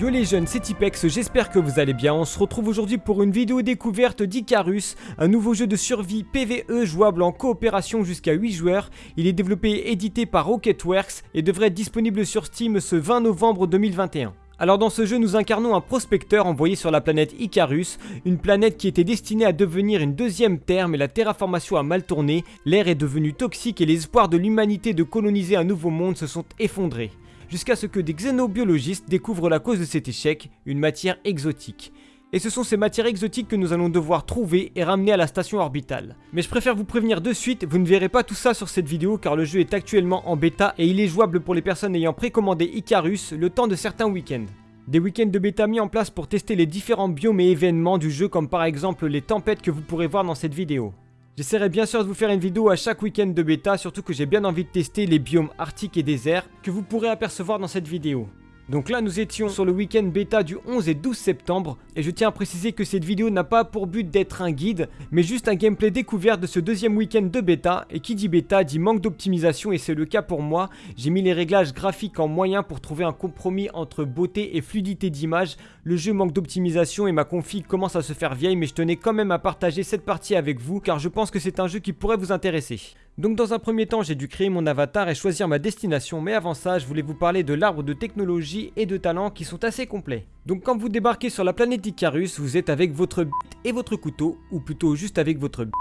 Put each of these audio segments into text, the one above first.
Yo les jeunes, c'est Tipex, j'espère que vous allez bien. On se retrouve aujourd'hui pour une vidéo découverte d'Icarus, un nouveau jeu de survie PVE jouable en coopération jusqu'à 8 joueurs. Il est développé et édité par Rocketworks et devrait être disponible sur Steam ce 20 novembre 2021. Alors dans ce jeu, nous incarnons un prospecteur envoyé sur la planète Icarus, une planète qui était destinée à devenir une deuxième Terre, mais la terraformation a mal tourné, l'air est devenu toxique et les espoirs de l'humanité de coloniser un nouveau monde se sont effondrés jusqu'à ce que des xénobiologistes découvrent la cause de cet échec, une matière exotique. Et ce sont ces matières exotiques que nous allons devoir trouver et ramener à la station orbitale. Mais je préfère vous prévenir de suite, vous ne verrez pas tout ça sur cette vidéo car le jeu est actuellement en bêta et il est jouable pour les personnes ayant précommandé Icarus le temps de certains week-ends. Des week-ends de bêta mis en place pour tester les différents biomes et événements du jeu comme par exemple les tempêtes que vous pourrez voir dans cette vidéo. J'essaierai bien sûr de vous faire une vidéo à chaque week-end de bêta, surtout que j'ai bien envie de tester les biomes arctiques et déserts que vous pourrez apercevoir dans cette vidéo. Donc là nous étions sur le week-end bêta du 11 et 12 septembre et je tiens à préciser que cette vidéo n'a pas pour but d'être un guide mais juste un gameplay découvert de ce deuxième week-end de bêta et qui dit bêta dit manque d'optimisation et c'est le cas pour moi. J'ai mis les réglages graphiques en moyen pour trouver un compromis entre beauté et fluidité d'image. Le jeu manque d'optimisation et ma config commence à se faire vieille mais je tenais quand même à partager cette partie avec vous car je pense que c'est un jeu qui pourrait vous intéresser. Donc dans un premier temps, j'ai dû créer mon avatar et choisir ma destination, mais avant ça, je voulais vous parler de l'arbre de technologie et de talent qui sont assez complets. Donc quand vous débarquez sur la planète Icarus, vous êtes avec votre bite et votre couteau, ou plutôt juste avec votre bite.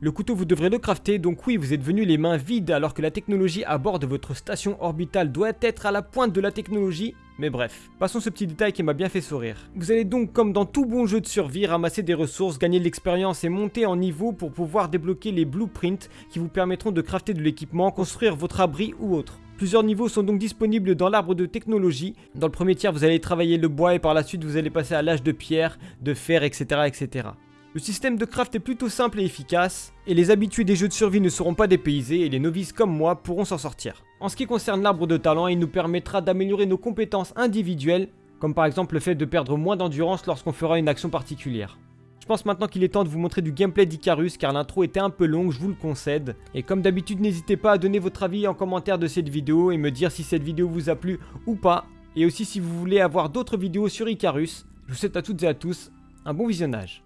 Le couteau vous devrez le crafter, donc oui vous êtes venu les mains vides alors que la technologie à bord de votre station orbitale doit être à la pointe de la technologie, mais bref, passons ce petit détail qui m'a bien fait sourire. Vous allez donc comme dans tout bon jeu de survie ramasser des ressources, gagner de l'expérience et monter en niveau pour pouvoir débloquer les blueprints qui vous permettront de crafter de l'équipement, construire votre abri ou autre. Plusieurs niveaux sont donc disponibles dans l'arbre de technologie. Dans le premier tiers, vous allez travailler le bois et par la suite, vous allez passer à l'âge de pierre, de fer, etc., etc. Le système de craft est plutôt simple et efficace, et les habitués des jeux de survie ne seront pas dépaysés et les novices comme moi pourront s'en sortir. En ce qui concerne l'arbre de talent, il nous permettra d'améliorer nos compétences individuelles, comme par exemple le fait de perdre moins d'endurance lorsqu'on fera une action particulière. Je pense maintenant qu'il est temps de vous montrer du gameplay d'Icarus car l'intro était un peu longue, je vous le concède. Et comme d'habitude, n'hésitez pas à donner votre avis en commentaire de cette vidéo et me dire si cette vidéo vous a plu ou pas. Et aussi si vous voulez avoir d'autres vidéos sur Icarus. Je vous souhaite à toutes et à tous un bon visionnage.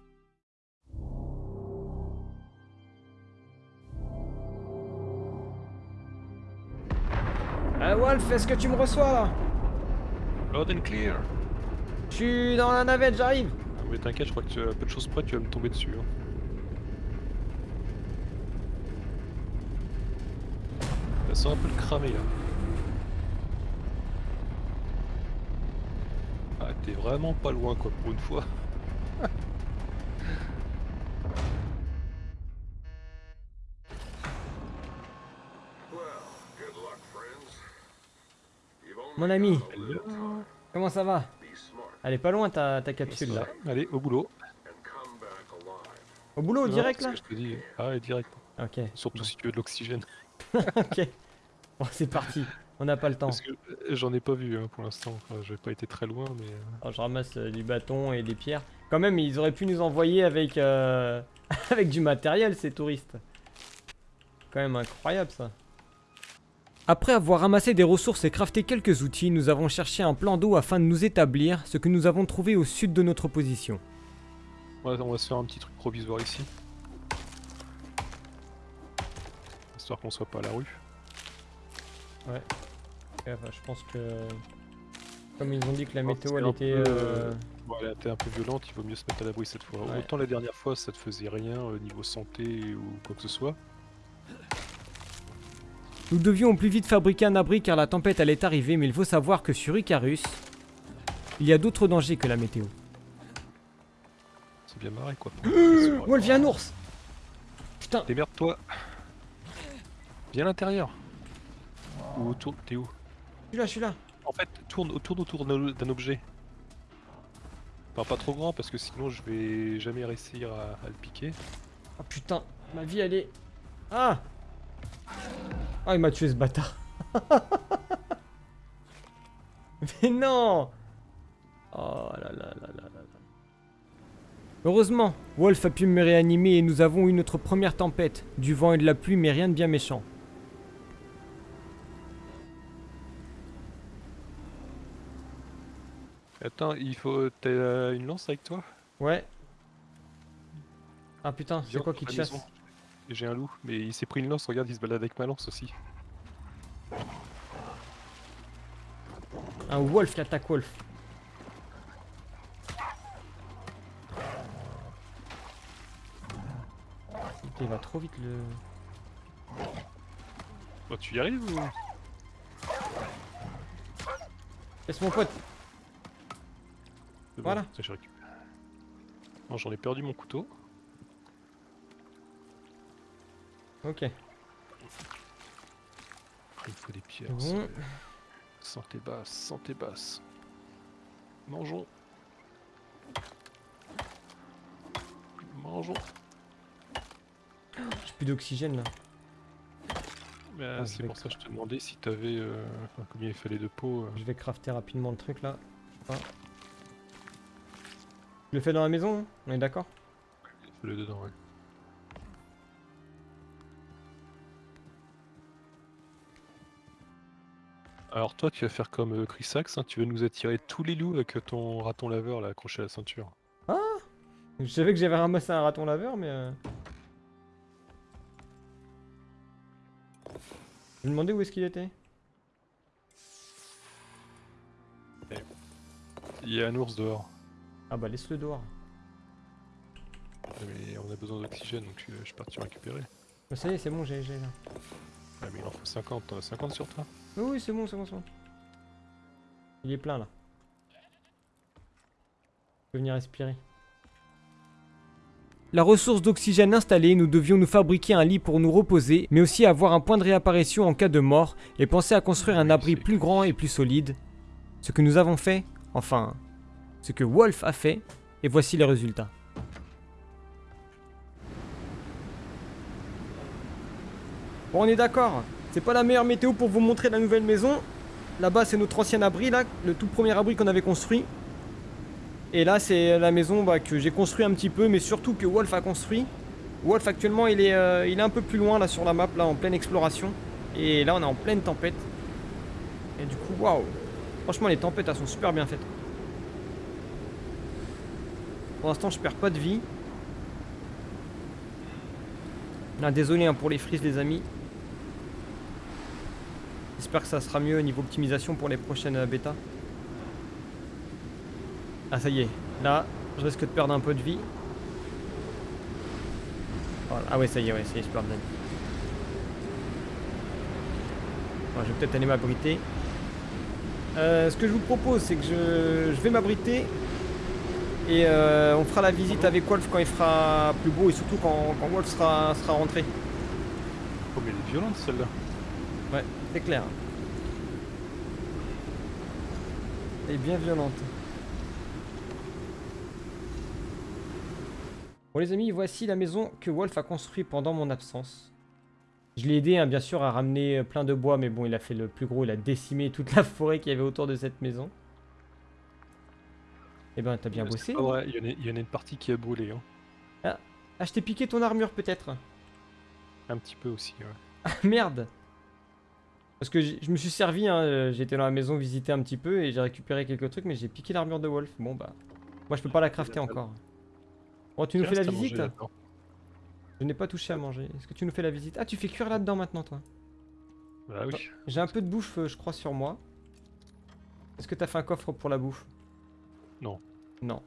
Ah Wolf, est-ce que tu me reçois? Là Loud and clear. Je suis dans la navette, j'arrive Ah, mais t'inquiète, je crois que tu as peu de choses près, tu vas me tomber dessus. hein. Ça sent un peu le cramé là. Ah, t'es vraiment pas loin quoi pour une fois. Mon ami, comment ça va? Elle est pas loin ta, ta capsule là. Allez, au boulot. Au boulot, Non, direct c'est là? ce que je te dis. Ah, ouais, direct. Ok, Surtout si tu veux de l'oxygène. ok. Bon, c'est parti, on n'a pas le temps. Euh, j'en ai pas vu hein, pour l'instant. Enfin, j'ai pas été très loin, mais. euh, Alors, je ramasse euh, du bâton et des pierres. Quand même, ils auraient pu nous envoyer avec, euh, avec du matériel, ces touristes. Quand même incroyable ça. Après avoir ramassé des ressources et crafté quelques outils, nous avons cherché un plan d'eau afin de nous établir, ce que nous avons trouvé au sud de notre position. Ouais, on va se faire un petit truc provisoire ici. Histoire qu'on soit pas à la rue. Enfin, je pense que... Comme ils ont dit que la météo, elle était... peu, euh, Bon, elle été un peu violente, il vaut mieux se mettre à l'abri cette fois. Ouais. Autant la dernière fois ça te faisait rien au niveau santé ou quoi que ce soit. Nous devions au plus vite fabriquer un abri car la tempête allait arriver, mais il faut savoir que sur Icarus, il y a d'autres dangers que la météo. C'est bien marré quoi. Y a un ours Putain, Démerde-toi Viens à l'intérieur Ou autour. T'es où? Je suis là, je suis là. En fait, tourne, tourne autour d'un objet. Enfin, pas trop grand parce que sinon je vais jamais réussir à, à le piquer. Oh putain, ma vie elle est... Ah Ah il m'a tué ce bâtard Mais non Oh là là là là là là. Heureusement, Wolf a pu me réanimer et nous avons eu notre première tempête. Du vent et de la pluie mais rien de bien méchant. Attends, il faut. T'as euh, une lance avec toi? Ouais. Ah putain, c'est quoi qui te chasse? J'ai un loup, mais il s'est pris une lance, regarde, il se balade avec ma lance aussi. Un wolf qui attaque wolf. Il va trop vite le. Bon, tu y arrives ou? Laisse mon pote. Bon, Voilà. ça, je récupère. Non, j'en ai perdu mon couteau. Ok. Ah, Il faut des pierres. Bon. Santé basse, santé basse. Mangeons. Mangeons. J'ai plus d'oxygène là. Mais, Ah, c'est pour ça que je te demandais si t'avais euh, enfin, combien il fallait de peau. euh. Je vais crafter rapidement le truc là. Pas. Je le fais dans la maison, hein on est d'accord? Le dedans, ouais. Alors toi, tu vas faire comme euh, Chris Axe, hein, tu vas nous attirer tous les loups avec ton raton laveur là accroché à la ceinture. Je savais que j'avais ramassé un raton laveur, mais. euh, Je me demandais où est-ce qu'il était. Il y a un ours dehors, Ah bah laisse-le dehors. mais on a besoin d'oxygène donc euh, je suis parti récupérer. Bah, ça y est, c'est bon, j'ai j'ai là. Ah mais il en faut 50, t'en as 50 sur toi? Oui, c'est bon, c'est bon, c'est bon. Il est plein là. Je peux venir respirer. La ressource d'oxygène installée, nous devions nous fabriquer un lit pour nous reposer, mais aussi avoir un point de réapparition en cas de mort, et penser à construire un abri plus grand et plus solide. Ce que nous avons fait, enfin, ce que Wolf a fait, et voici les résultats. On est d'accord, c'est pas la meilleure météo pour vous montrer la nouvelle maison. Là-bas, c'est notre ancien abri, là, le tout premier abri qu'on avait construit. Et là, c'est la maison bah, que j'ai construit un petit peu, mais surtout que Wolf a construit. Wolf, actuellement, il est, euh, il est un peu plus loin, là, sur la map, là, en pleine exploration. Et là, on est en pleine tempête. Et du coup, waouh Franchement, les tempêtes, elles sont super bien faites. Pour l'instant, je perds pas de vie. Ah, désolé hein, pour les frises, les amis. J'espère que ça sera mieux au niveau optimisation pour les prochaines bêtas. Ah ça y est, là, je risque de perdre un peu de vie. Ah ouais, ça y est, ouais, ça y est, je perds de vie. Je vais peut-être aller m'abriter. Euh, ce que je vous propose, c'est que je, vais m'abriter. Et euh, on fera la visite avec Wolf quand il fera plus beau et surtout quand, quand Wolf sera, sera rentré. Oh mais elle est violente celle-là. Ouais, c'est clair. Elle est bien violente. Bon les amis, voici la maison que Wolf a construite pendant mon absence. Je l'ai aidé hein, bien sûr à ramener plein de bois, mais bon il a fait le plus gros, il a décimé toute la forêt qu'il y avait autour de cette maison. Eh ben t'as bien Mais bossé. vrai, il y, en a, une partie qui a brûlé. Hein. Ah je t'ai piqué ton armure peut-être Un petit peu aussi. Ouais. Ah merde Parce que je me suis servi, hein, euh, j'étais dans la maison visiter un petit peu et j'ai récupéré quelques trucs, mais j'ai piqué l'armure de Wolf. Bon bah, moi je peux pas la crafter encore. Bon, tu nous fais la visite. Je n'ai pas touché à manger. Est-ce que tu nous fais la visite? Ah, tu fais cuire là-dedans maintenant, toi Bah oui. J'ai un peu de bouffe, euh, je crois, sur moi. Est-ce que t'as fait un coffre pour la bouffe? Non. Non.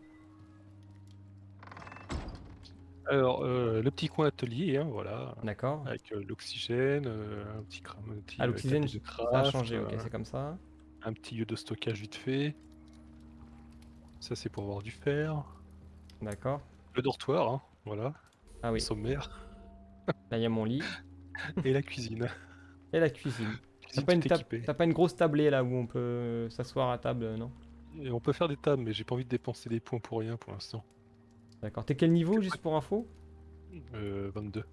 Alors, euh, le petit coin atelier, hein, voilà. D'accord. Avec euh, l'oxygène, euh, un petit un petit, Ah, euh, l'oxygène, de ça a craft, changé, ok, euh, c'est comme ça. un petit lieu de stockage vite fait. Ça, c'est pour avoir du fer. D'accord. Le dortoir, hein, voilà. Ah oui, Sommaire. là il y a mon lit. Et la cuisine. Et la cuisine. T'as Cuisine pas, une tout tab- équipée. t'as pas une grosse tablée là où on peut s'asseoir à table, non? Et on peut faire des tables, mais j'ai pas envie de dépenser des points pour rien pour l'instant. D'accord. T'es quel niveau, juste pour info? Euh, 22.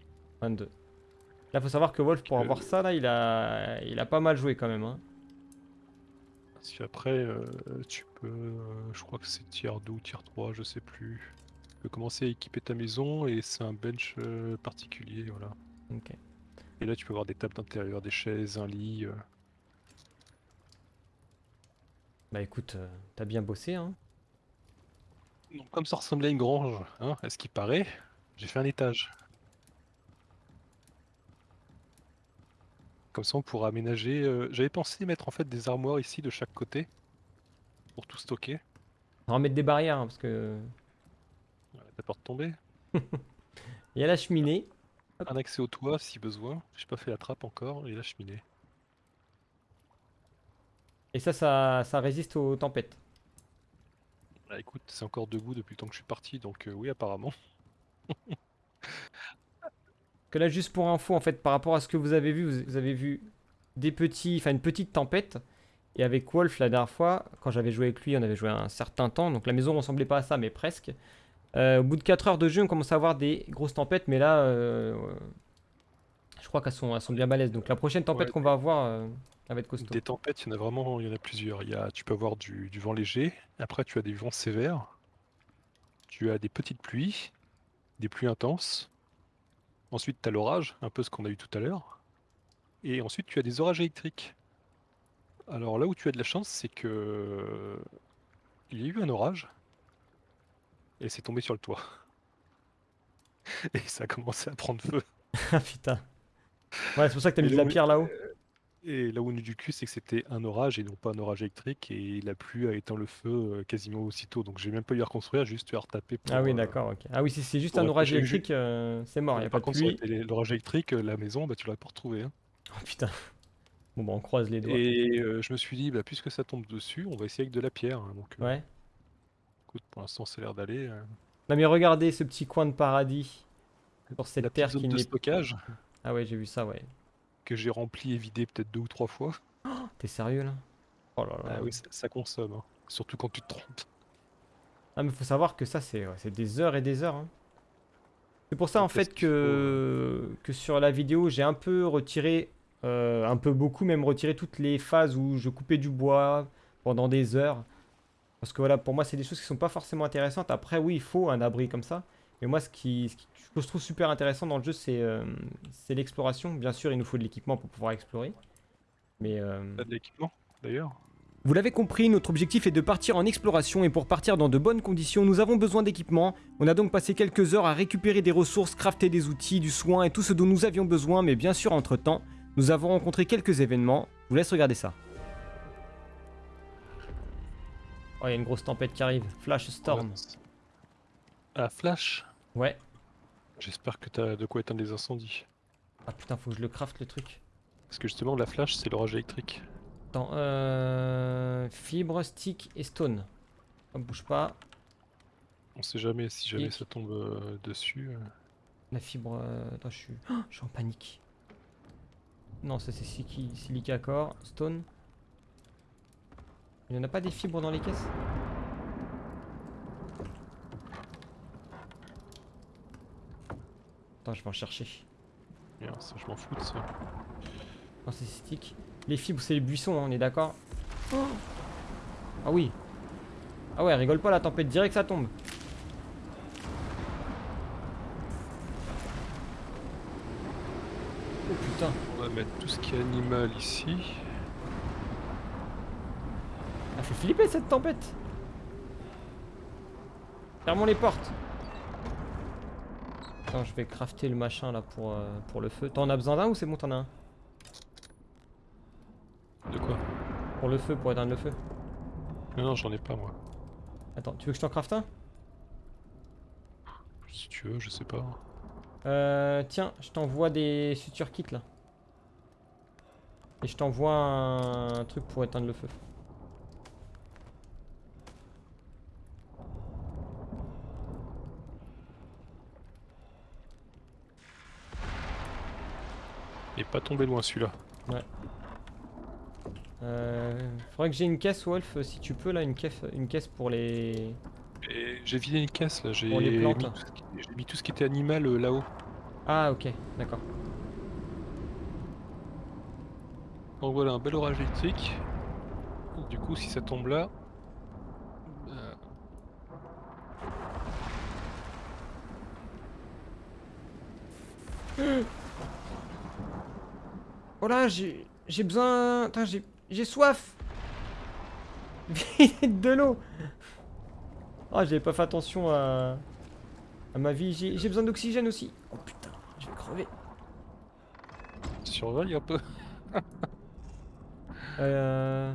22. Là, faut savoir que Wolf, pour que- avoir ça, là, il a, il a pas mal joué quand même. Hein. Parce qu'après, euh, tu peux. euh, je crois que c'est tier 2 ou tier 3, je sais plus. Tu peux commencer à équiper ta maison et c'est un bench euh, particulier, voilà. Ok. Et là, tu peux avoir des tables d'intérieur, des chaises, un lit. euh. Bah écoute, euh, t'as bien bossé, hein. Donc, comme ça ressemblait à une grange, hein, à ce qui paraît, j'ai fait un étage. Comme ça, on pourra aménager. euh, J'avais pensé mettre en fait des armoires ici de chaque côté pour tout stocker. On va mettre des barrières, hein, parce que... La porte tombée. Il y a la cheminée. Un accès au toit si besoin. J'ai pas fait la trappe encore et la cheminée. Et ça, ça, ça résiste aux tempêtes. Bah écoute, c'est encore debout depuis le temps que je suis parti, donc euh, oui apparemment. Que là, juste pour info, en fait, par rapport à ce que vous avez vu, vous, avez vu des petits, enfin une petite tempête. Et avec Wolf, la dernière fois, quand j'avais joué avec lui, on avait joué un certain temps. Donc la maison ne ressemblait pas à ça, mais presque. Euh, au bout de 4 heures de jeu, on commence à avoir des grosses tempêtes. Mais là, euh, je crois qu'elles sont, elles sont bien balèzes. Donc la prochaine tempête Ouais, qu'on va avoir, euh, elle va être costaud. Des tempêtes, il y en a vraiment, il y en a plusieurs. Il y a, tu peux avoir du, du vent léger, après tu as des vents sévères, tu as des petites pluies, des pluies intenses. Ensuite, tu as l'orage, un peu ce qu'on a eu tout à l'heure. Et ensuite, tu as des orages électriques. Alors là où tu as de la chance, c'est que il y a eu un orage et c'est tombé sur le toit. Et ça a commencé à prendre feu. Ah putain. Ouais, c'est pour ça que t'as mis de la pierre là-haut. Et là où on est du cul, c'est que c'était un orage et non pas un orage électrique. Et la pluie a éteint le feu euh, quasiment aussitôt. Donc j'ai même pas eu à reconstruire, juste à retaper pour. Ah oui, euh, d'accord, ok. Ah oui, si c'est juste pour un orage électrique, euh, c'est mort, il a pas Par de contre, l'orage électrique, euh, la maison, bah, tu l'aurais pas retrouvée. hein. Oh putain. Bon, bah on croise les doigts. Et euh, je me suis dit, bah, puisque ça tombe dessus, on va essayer avec de la pierre. hein. Donc euh, Ouais. écoute, pour l'instant, ça a l'air d'aller. euh. Non mais regardez ce petit coin de paradis. Sur cette la terre qui n'est... stockage Ah ouais, j'ai vu ça, ouais. que j'ai rempli et vidé peut-être deux ou trois fois. T'es sérieux là? Oh là là. Ah oui, ça, ça consomme. hein. Surtout quand tu te trompes. Ah mais faut savoir que ça c'est ouais, des heures et des heures. hein. C'est pour ça en fait que, que sur la vidéo j'ai un peu retiré, euh, un peu beaucoup même retiré toutes les phases où je coupais du bois pendant des heures. Parce que voilà, pour moi c'est des choses qui sont pas forcément intéressantes. Après oui, il faut un abri comme ça. Mais moi ce qui, ce qui- ce que je trouve super intéressant dans le jeu c'est euh, c'est l'exploration. Bien sûr il nous faut de l'équipement pour pouvoir explorer. Mais... euh, de l'équipement d'ailleurs vous l'avez compris, notre objectif est de partir en exploration et pour partir dans de bonnes conditions, nous avons besoin d'équipement. On a donc passé quelques heures à récupérer des ressources, crafter des outils, du soin et tout ce dont nous avions besoin, mais bien sûr, entre-temps, nous avons rencontré quelques événements. Je vous laisse regarder ça. Oh, il y a une grosse tempête qui arrive. Flash Storm. Ah, Flash Ouais. J'espère que t'as de quoi éteindre les incendies. Ah putain, faut que je le craft le truc. Parce que justement, la flash, c'est l'orage électrique. Attends, euh... Fibre, stick et stone. On bouge pas. On sait jamais si jamais Et- ça tombe euh, dessus. euh. La fibre. euh, Attends, je suis. Oh, je suis en panique. Non, ça c'est silica core. Stone. Il n'y en a pas des fibres dans les caisses? Attends, je vais en chercher. Bien, ça, je m'en fous de ça. Non, c'est stick. Les fibres, c'est les buissons, hein, on est d'accord Ah oui. Ah ouais, rigole pas la tempête, direct ça tombe. Oh putain. On va mettre tout ce qui est animal ici. Elle fait flipper cette tempête Fermons les portes Attends, je vais crafter le machin là pour, euh, pour le feu. T'en as besoin d'un ou c'est bon, t'en as un De quoi Pour le feu, pour éteindre le feu. Non, non, j'en ai pas moi. Attends, tu veux que je t'en crafte un? Si tu veux, je sais pas. Euh, tiens, je t'envoie des suture kits là. Et je t'envoie un truc pour éteindre le feu. Pas tombé loin celui-là. Euh, faudrait que j'ai une caisse, Wolf, si tu peux là, une caisse, une caisse pour les... J'ai vidé une caisse là, j'ai mis, plantes. tout ce qui- j'ai mis tout ce qui était animal euh, là-haut. Ah ok, d'accord. Donc voilà, un bel orage électrique. Du coup, si ça tombe là. euh, Oh là, j'ai j'ai besoin... J'ai soif Vide de l'eau Oh, j'avais pas fait attention à, à ma vie. J'ai besoin d'oxygène aussi. Oh putain, je vais crever. Surveille un peu. Euh...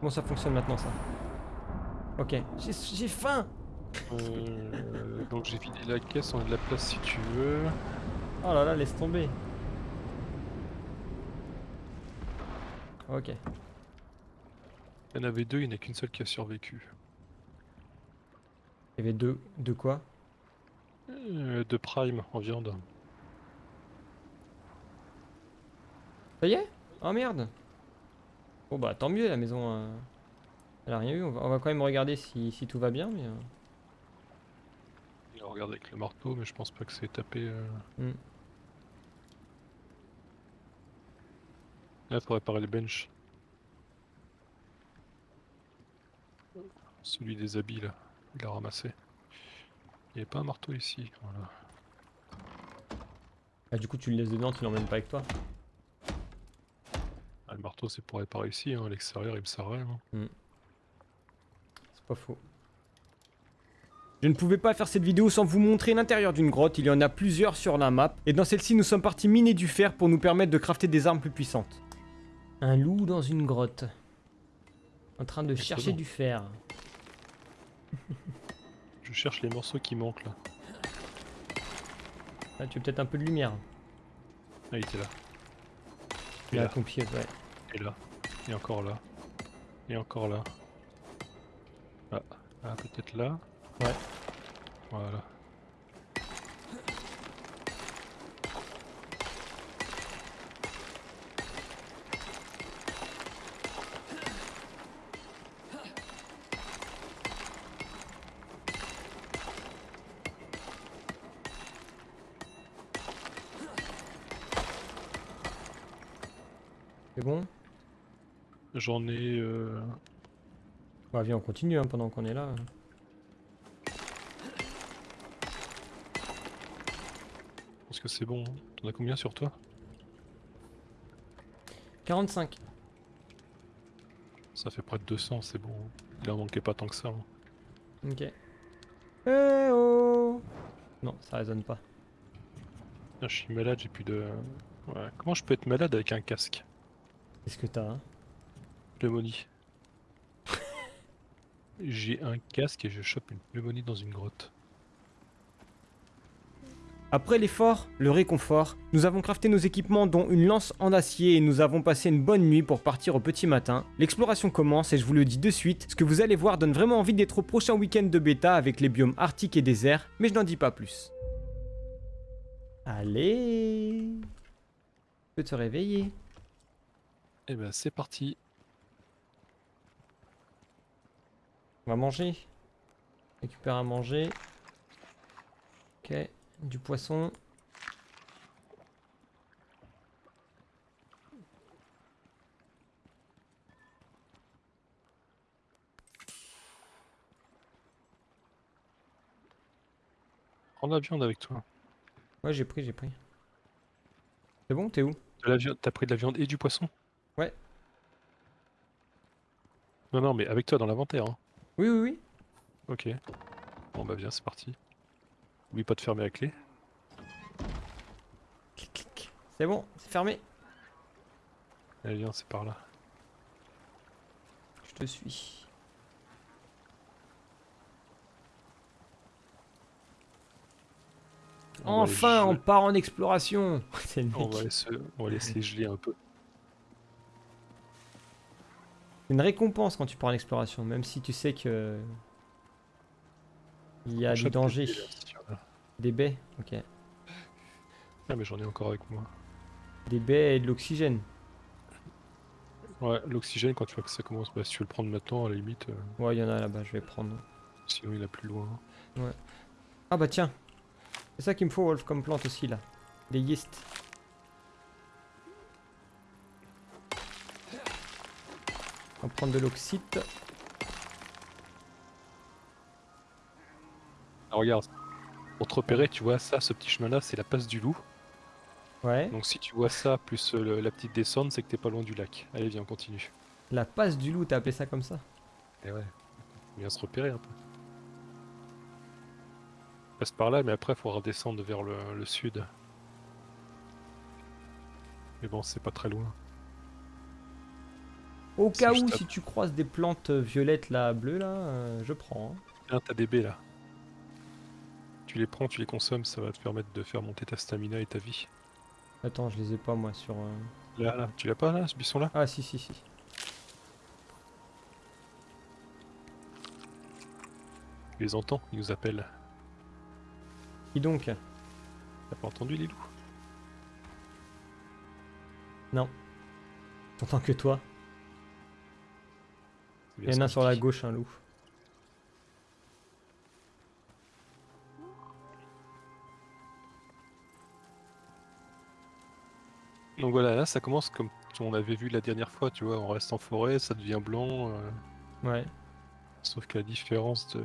Comment ça fonctionne maintenant ça? Ok, j'ai j'ai faim Euh, donc j'ai vidé la caisse, on a de la place si tu veux. Oh là là, laisse tomber. Ok. Il y en avait deux, il n'y en a qu'une seule qui a survécu. Il y avait deux. De quoi? Euh, de prime en viande. Ça y est? Oh merde Bon bah tant mieux, la maison... euh, Elle a rien eu. On va, on va quand même regarder si, si tout va bien, mais... euh, Il a regardé avec le marteau, mais je pense pas que c'est tapé. euh. Là, faut réparer le bench. Celui des habits là, il a ramassé. Il n'y avait pas un marteau ici, voilà. Ah, du coup tu le laisses dedans, tu l'emmènes pas avec toi Ah, le marteau c'est pour réparer ici, hein. à l'extérieur il me sert à rien. hein. C'est pas faux. Je ne pouvais pas faire cette vidéo sans vous montrer l'intérieur d'une grotte, il y en a plusieurs sur la map, et dans celle-ci nous sommes partis miner du fer pour nous permettre de crafter des armes plus puissantes. Un loup dans une grotte. En train de chercher du fer. Je cherche les morceaux qui manquent là. Ah, tu veux peut-être un peu de lumière. Ah, il était là. Là, à là, ton pied, ouais. et là, et encore là, et encore là. Ah, ah, peut-être là. Ouais. Voilà. C'est bon J'en ai. euh, Bah viens, on continue hein, pendant qu'on est là. Je pense que c'est bon. hein. T'en as combien sur toi? 45. Ça fait près de 200, c'est bon. Il en manquait pas tant que ça. hein. Ok. Eh oh Non, ça résonne pas. Je suis malade, j'ai plus de. Ouais. Comment je peux être malade avec un casque? Qu'est-ce que t'as hein? Pneumonie. j'ai un casque et je chope une pneumonie dans une grotte. Après l'effort, le réconfort, nous avons crafté nos équipements dont une lance en acier et nous avons passé une bonne nuit pour partir au petit matin. L'exploration commence et je vous le dis de suite, ce que vous allez voir donne vraiment envie d'être au prochain week-end de bêta avec les biomes arctiques et déserts, mais je n'en dis pas plus. Allez Tu peux te réveiller. Et ben c'est parti. On va manger. Récupère à manger. Ok, du poisson. Prends de la viande avec toi. Ouais, j'ai pris, j'ai pris. C'est bon, t'es où? De la viande, t'as pris de la viande et du poisson? Ouais. Non non mais avec toi dans l'inventaire. Hein. Oui, oui, oui. Ok. Bon bah viens c'est parti. Oublie pas de fermer la clé. Clic, clic. C'est bon, c'est fermé. Allez viens c'est par là. Je te suis. On Enfin, on part en exploration. On va, laisser, on va laisser geler un peu. Une récompense quand tu pars en exploration, même si tu sais que il y a du danger, des baies. Ok. Ah mais j'en ai encore avec moi. Des baies et de l'oxygène. Ouais, l'oxygène quand tu vois que ça commence, bah si tu veux le prendre maintenant à la limite, euh, Ouais, il y en a là-bas, je vais prendre. sinon il a plus loin. Ah bah tiens. C'est ça qu'il me faut, Wolf, comme plante aussi là. Des yeast. On va prendre de l'oxyte. Ah, regarde, pour te repérer, tu vois ça, ce petit chemin là, c'est la passe du loup. Ouais. Donc si tu vois ça plus euh, le- la petite descente, c'est que t'es pas loin du lac. Allez viens, on continue. La passe du loup, t'as appelé ça comme ça? Et ouais, bien se repérer un peu. On passe par là, mais après, faut redescendre vers le, le sud. Mais bon, c'est pas très loin. Au cas où, si tu croises des plantes violettes là, bleues là, euh, je prends. hein. Tiens, t'as des baies là. Tu les prends, tu les consommes, ça va te permettre de faire monter ta stamina et ta vie. Attends, je les ai pas moi sur. euh, Là, là, tu l'as pas là, ce buisson là Ah si si si. Tu les entends, ils nous appellent. Qui donc? T'as pas entendu les loups T'entends que toi? Il y en a sur la gauche, un loup. Donc voilà, là ça commence comme on avait vu la dernière fois, tu vois, on reste en forêt, ça devient blanc. euh, Ouais. sauf que la différence de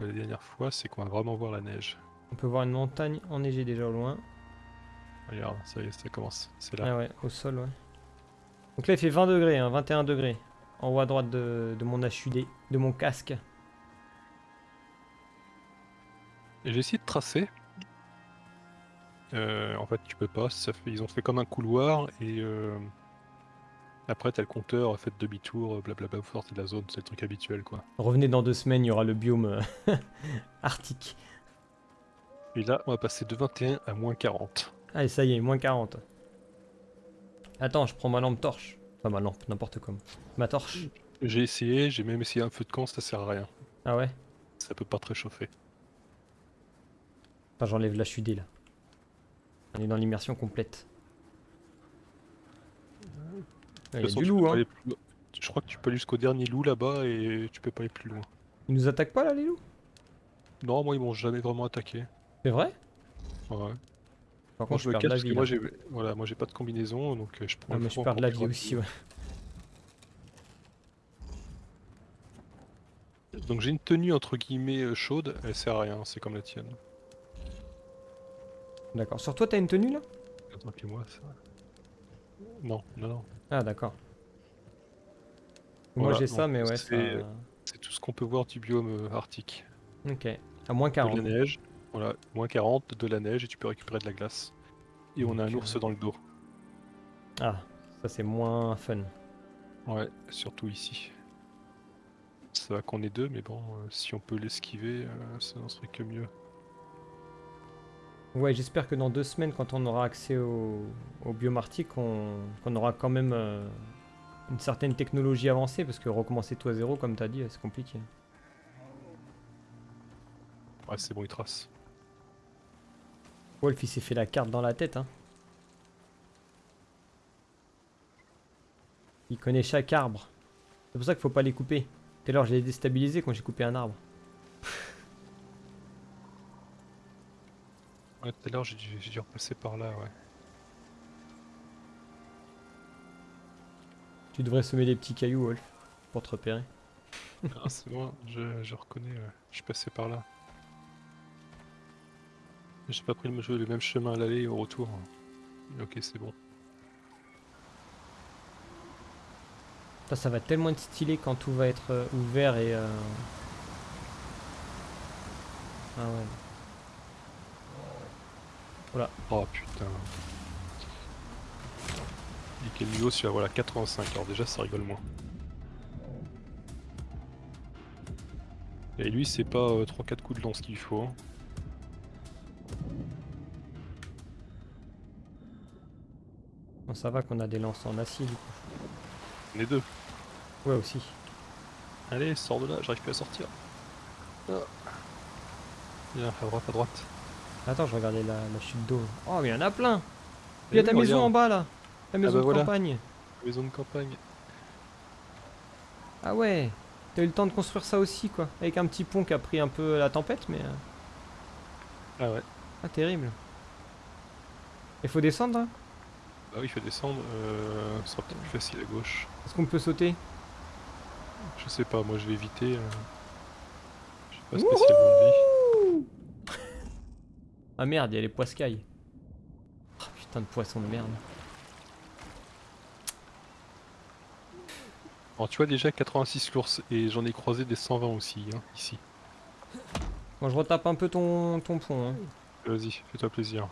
de la dernière fois, c'est qu'on va vraiment voir la neige. On peut voir une montagne enneigée déjà au loin. Regarde, ça y est, ça commence. C'est là. Ah ouais, au sol, ouais. Donc là, il fait 20 degrés, hein, 21 degrés. En haut à droite de, de mon HUD, de mon casque. J'ai essayé de tracer. Euh, en fait, tu peux pas. Ça fait, ils ont fait comme un couloir et euh, après, t'as le compteur, fait demi-tour, blablabla, vous sortez de la zone. C'est le truc habituel, quoi. Revenez dans deux semaines, il y aura le biome euh, arctique. Et là, on va passer de 21 à moins 40. Allez, ça y est, moins 40. Attends, je prends ma lampe torche. Ma lampe, n'importe quoi. Ma torche. J'ai essayé, j'ai même essayé un feu de camp, ça sert à rien. Ah ouais? Ça peut pas te réchauffer. Enfin, j'enlève l'HUD là. On est dans l'immersion complète. Il y a du loup, hein. plus. Je crois que tu peux aller jusqu'au dernier loup là-bas et tu peux pas aller plus loin. Ils nous attaquent pas là, les loups? Non, moi ils m'ont jamais vraiment attaqué. C'est vrai? Ouais. Par contre, je je perds de la parce que vie. moi j'ai voilà, moi j'ai pas de combinaison donc euh, je prends le mais je perds de la vie aussi, ouais. Donc j'ai une tenue entre guillemets euh, chaude, elle sert à rien, c'est comme la tienne. D'accord. Sur toi, t'as une tenue là? Attends, puis moi ça. Non, non, non. Ah, d'accord. Moi, Voilà, j'ai ça, mais ouais, ça... c'est- tout ce qu'on peut voir du biome euh, arctique. Ok. À moins De 40. la neige, voilà, moins 40, de la neige et tu peux récupérer de la glace. Et on a un ours dans le dos. Ah, ça c'est moins fun. Ouais, surtout ici. Ça va qu'on est deux, mais bon, euh, si on peut l'esquiver, euh, ça n'en serait que mieux. Ouais, j'espère que dans deux semaines, quand on aura accès au, au biome arctique, on, qu'on aura quand même euh, une certaine technologie avancée, parce que recommencer tout à zéro, comme t'as dit, c'est compliqué. Ouais, c'est bon, il trace. Wolf, il s'est fait la carte dans la tête, hein. Il connaît chaque arbre. C'est pour ça qu'il faut pas les couper. Tout à l'heure, je l'ai déstabilisé quand j'ai coupé un arbre. Ouais, tout à l'heure, j'ai dû, repasser par là, ouais. Tu devrais semer des petits cailloux, Wolf, pour te repérer. Ah, c'est bon, je, je reconnais, ouais. je suis passé par là. J'ai pas pris le, même chemin à l'aller et au retour. Ok, c'est bon. Ça, ça va tellement être stylé quand tout va être euh, ouvert et... euh, Ah ouais. Oh putain. Et quel niveau celui-là Voilà, 85. Alors déjà, ça rigole moins. Et lui, c'est pas 3-4 coups de lance qu'il faut. hein. Ça va qu'on a des lances en acier, du coup. On est deux. Ouais, aussi. Allez, sors de là, j'arrive plus à sortir. Ah. Viens, à droite, à droite. Attends, je regardais la, la chute d'eau. Oh, mais il y en a plein Il y a ta oui, maison regarde. en bas, là Ta maison bah de voilà. campagne Maison de campagne. Ah ouais T'as eu le temps de construire ça aussi, quoi. Avec un petit pont qui a pris un peu la tempête, mais... euh, Ah ouais. Ah, terrible. Il faut descendre, hein Bah oui, il faut descendre. Euh, ce sera peut-être plus facile à gauche. Est-ce qu'on peut sauter? Je sais pas, moi je vais éviter. euh, Je sais pas spécialement de vie. Ah merde, il y a les poiscailles. Oh, putain de poisson de merde. Alors tu vois déjà 86 l'ours et j'en ai croisé des 120 aussi, hein, ici. Bon, je retape un peu ton, ton pont. hein. Vas-y, fais-toi plaisir.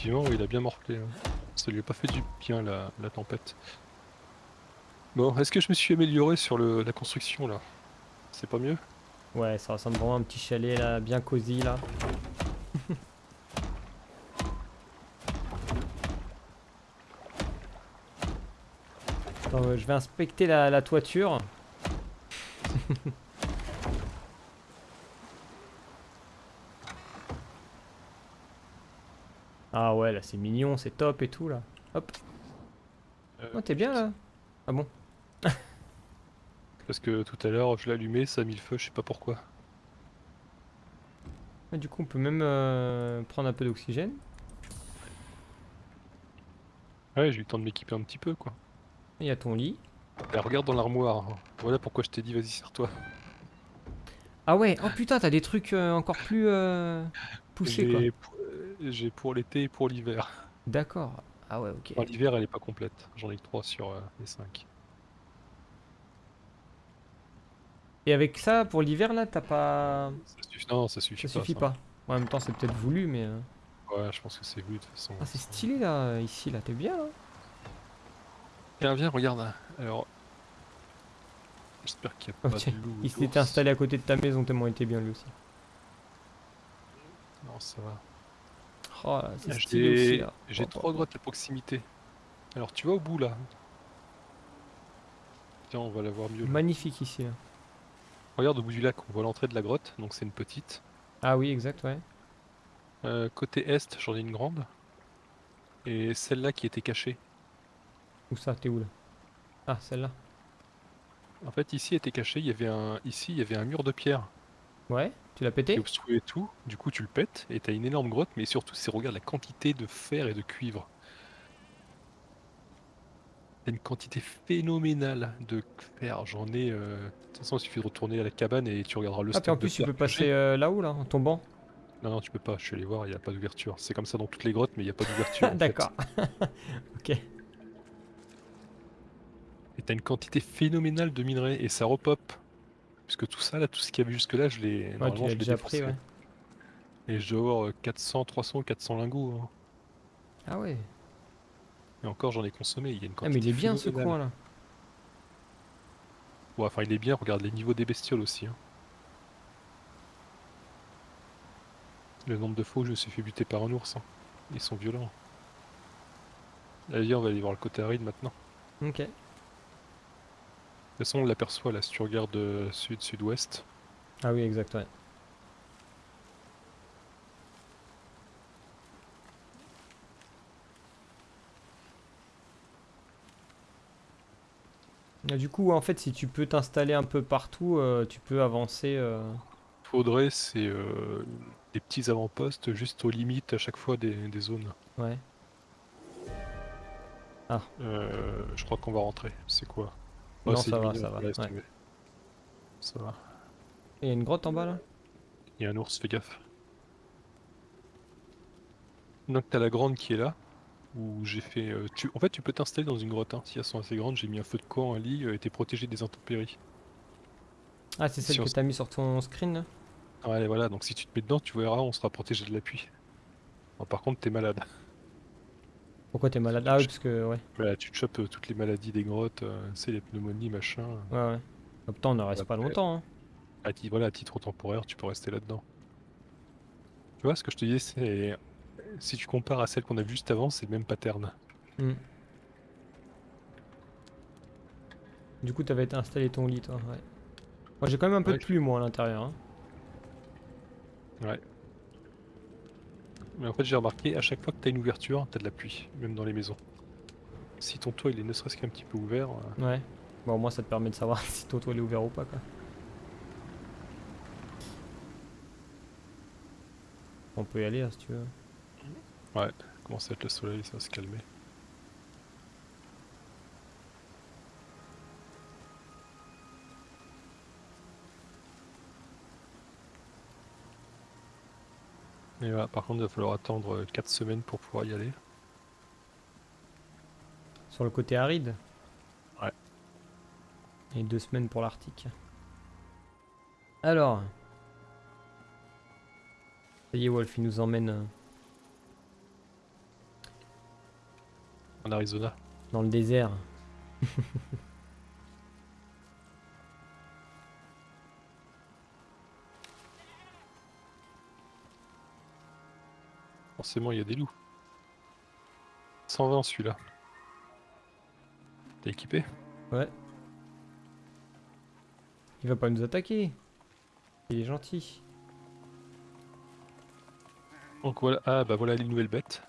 Effectivement, il a bien morflé. hein. Ça lui a pas fait du bien la, la tempête. Bon, est-ce que je me suis amélioré sur le, la construction là? C'est pas mieux? Ouais, ça ressemble vraiment à un petit chalet là, bien cosy là. Attends, euh, je vais inspecter la, la toiture. ah ouais, là c'est mignon, c'est top et tout là. Hop. Euh, Oh, t'es bien là Ah bon Parce que tout à l'heure je l'ai allumé, ça a mis le feu, je sais pas pourquoi. Ah, Du coup, on peut même euh, prendre un peu d'oxygène. Ouais, j'ai eu le temps de m'équiper un petit peu quoi. Il y a ton lit. Regarde dans l'armoire. Voilà pourquoi je t'ai dit vas-y serre-toi. Ah ouais, oh putain, t'as des trucs euh, encore plus euh, poussés quoi. J'ai pour- l'été et pour l'hiver. D'accord. Ah ouais, ok. Enfin, l'hiver elle est pas complète, j'en ai que 3 sur euh, les 5. Et avec ça, pour l'hiver là, t'as pas. Ça suffit, non, ça suffit Ça pas. suffit ça. pas. En même temps, c'est peut-être voulu, mais. euh, Ouais, je pense que c'est voulu de toute façon. Ah, c'est stylé là, ici là, t'es bien là. Viens, viens, regarde. Alors. J'espère qu'il n'y a pas tiens, de loup. ou Il s'était installé à côté de ta maison tellement il était bien lui aussi. Non, ça va. Oh là, c'est stylé aussi J'ai là. j'ai Oh, trois grottes à proximité. Alors, tu vas au bout là. Tiens, on va la voir mieux. là. Magnifique ici là. Regarde au bout du lac, on voit l'entrée de la grotte, donc c'est une petite. Ah oui, exact, ouais. Euh, côté est, j'en ai une grande. Et celle-là qui était cachée. Où ça, t'es où là? Ah, celle-là. En fait, ici était cachée, il y avait un, ici il y avait un mur de pierre Ouais, tu l'as pété obstruait tout. Du coup, tu le pètes et t'as une énorme grotte, mais surtout, c'est regarde la quantité de fer et de cuivre. T'as une quantité phénoménale de fer. J'en ai. euh, De toute façon, il suffit de retourner à la cabane et tu regarderas le Ah, en de plus, tu peux passer euh, là-haut là, en tombant. Non, non, tu peux pas. Je suis allé voir, il n'y a pas d'ouverture. C'est comme ça dans toutes les grottes, mais il n'y a pas d'ouverture. D'accord. ok. Et t'as une quantité phénoménale de minerais et ça repop. Puisque tout ça, là, tout ce qu'il y avait jusque-là, je l'ai. Ouais, tu l'as je l'ai déjà pris, ouais. Et je dois avoir euh, 400, 300 ou 400 lingots. hein. Ah ouais. Et encore, j'en ai consommé. Il y a une Ah, quantité. mais il est bien ce coin là. Ouais, enfin, il est bien. Regarde les niveaux des bestioles aussi. hein. Le nombre de fois où je me suis fait buter par un ours. hein. Ils sont violents. Allez, on va aller voir le côté aride maintenant. Ok. De toute façon, on l'aperçoit là si tu regardes euh, sud-sud-ouest. Ah oui, exact, ouais. Ah, Du coup, en fait, si tu peux t'installer un peu partout, euh, tu peux avancer. euh, Faudrait, c'est euh, des petits avant-postes juste aux limites à chaque fois des, des zones. Ouais. Euh, je crois qu'on va rentrer. C'est quoi? Non, ça va, mignon, ça va, laisse ouais. tomber. Ça va. Il y a une grotte en bas là? Il y a un ours, fais gaffe. Donc t'as la grande qui est là, où j'ai fait... euh, tu... En fait, tu peux t'installer dans une grotte, hein. si elles sont assez grandes. J'ai mis un feu de camp, un lit, euh, et t'es protégé des intempéries. Ah, c'est celle Si que t'as mis sur ton screen là? Ouais, voilà, donc si tu te mets dedans, tu verras, on sera protégé de la pluie. Bon, par contre, t'es malade. Pourquoi t'es malade? Ah oui, parce que, ouais. Voilà, tu te chopes euh, toutes les maladies des grottes, euh, c'est les pneumonies, machin. Ouais, ouais. En même temps, on ne reste pas longtemps. Hein. À ti- voilà, à titre temporaire, tu peux rester là-dedans. Tu vois, ce que je te disais, c'est... Si tu compares à celle qu'on a vue juste avant, c'est le même pattern. Hmm. Du coup, t'avais installé ton lit, toi, ouais. Moi, j'ai quand même un peu Ouais, de pluie, moi, à l'intérieur. hein. Ouais. Mais en fait, j'ai remarqué, à chaque fois que tu as une ouverture, tu as de la pluie, même dans les maisons. Si ton toit il est ne serait-ce qu'un petit peu ouvert, euh, Ouais. Bon, au moins, ça te permet de savoir si ton toit est ouvert ou pas, quoi. On peut y aller, hein, si tu veux. ouais, commence à être le soleil, ça va se calmer. Et voilà, par contre, il va falloir attendre 4 semaines pour pouvoir y aller. Sur le côté aride Et deux semaines pour l'Arctique. Alors. Ça y est, Wolf, il nous emmène euh, En Arizona. dans le désert. Forcément, il y a des loups. 120 celui-là. T'es équipé? Ouais. Il va pas nous attaquer. Il est gentil. Donc voilà, ah bah voilà les nouvelles bêtes.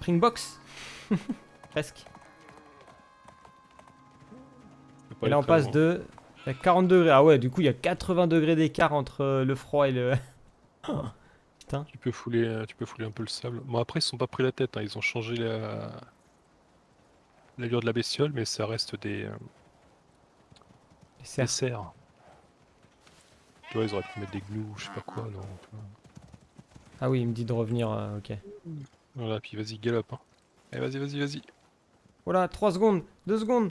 Springbox Presque. Et là on passe loin. de... Il y a 40 degrés. Ah ouais, du coup il y a 80 degrés d'écart entre euh, le froid et le... Tu peux fouler, euh, tu peux fouler un peu le sable. Bon après ils se sont pas pris la tête, hein, ils ont changé la l'allure de la bestiole, mais ça reste des, euh, des cerfs. cerfs. Tu vois, ils auraient pu mettre des gnous, je sais pas quoi, non. Ah oui, il me dit de revenir, euh, ok. Voilà, puis vas-y, galope. Hein. Allez, vas-y, vas-y, vas-y. Voilà, 3 secondes, 2 secondes.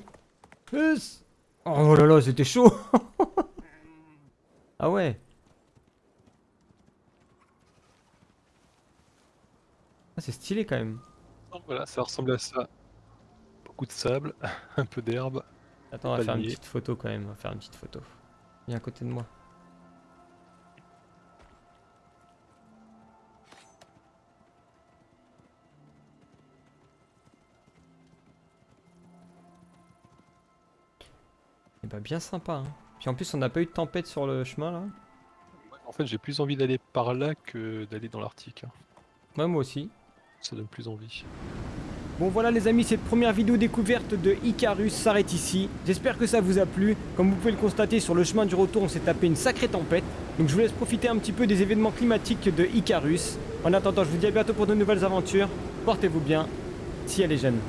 Plus Oh là là, c'était chaud Ah ouais Ah, c'est stylé quand même. Donc voilà, ça ressemble à ça. Beaucoup de sable, un peu d'herbe. Attends, on va faire une petite photo quand même. On va faire une petite photo. Viens à côté de moi. Et bah bien sympa. Hein. Puis en plus on n'a pas eu de tempête sur le chemin là. En fait, j'ai plus envie d'aller par là que d'aller dans l'Arctique. hein. Ouais moi aussi. Ça donne plus envie. Bon voilà les amis, cette première vidéo découverte de Icarus s'arrête ici. J'espère que ça vous a plu. Comme vous pouvez le constater, sur le chemin du retour, on s'est tapé une sacrée tempête. Donc je vous laisse profiter un petit peu des événements climatiques de Icarus. En attendant, je vous dis à bientôt pour de nouvelles aventures. Portez-vous bien, si elle est jeune.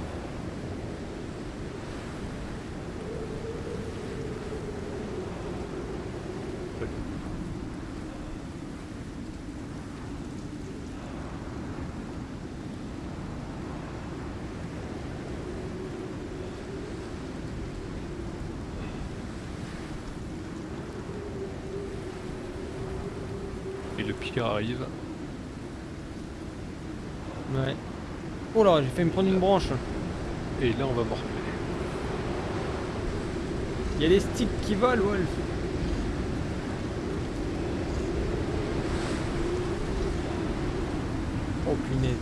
Et le pire arrive. Ouais. Oh là, j'ai fait me prendre une branche. Et là, on va morfler. Il y a des sticks qui volent, Wolf. Oh punaise.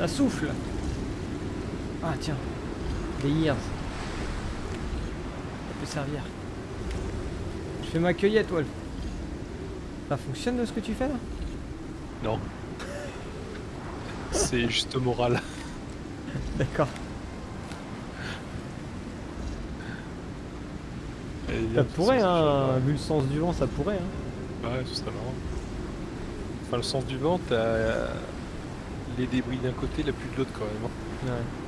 Ça souffle. Ah tiens. Des years. Ça peut servir. Je fais ma cueillette, Wolf. Ça fonctionne ce que tu fais là? Non. C'est juste moral. D'accord. Ça de pourrait, hein, vu le sens du vent, ça pourrait. Hein. Ouais, ce serait marrant. Enfin, le sens du vent, t'as les débris d'un côté, la pluie de l'autre quand même. hein. Ouais.